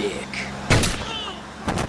dick.